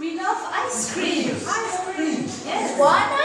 We love ice cream. Ice cream. Yes. One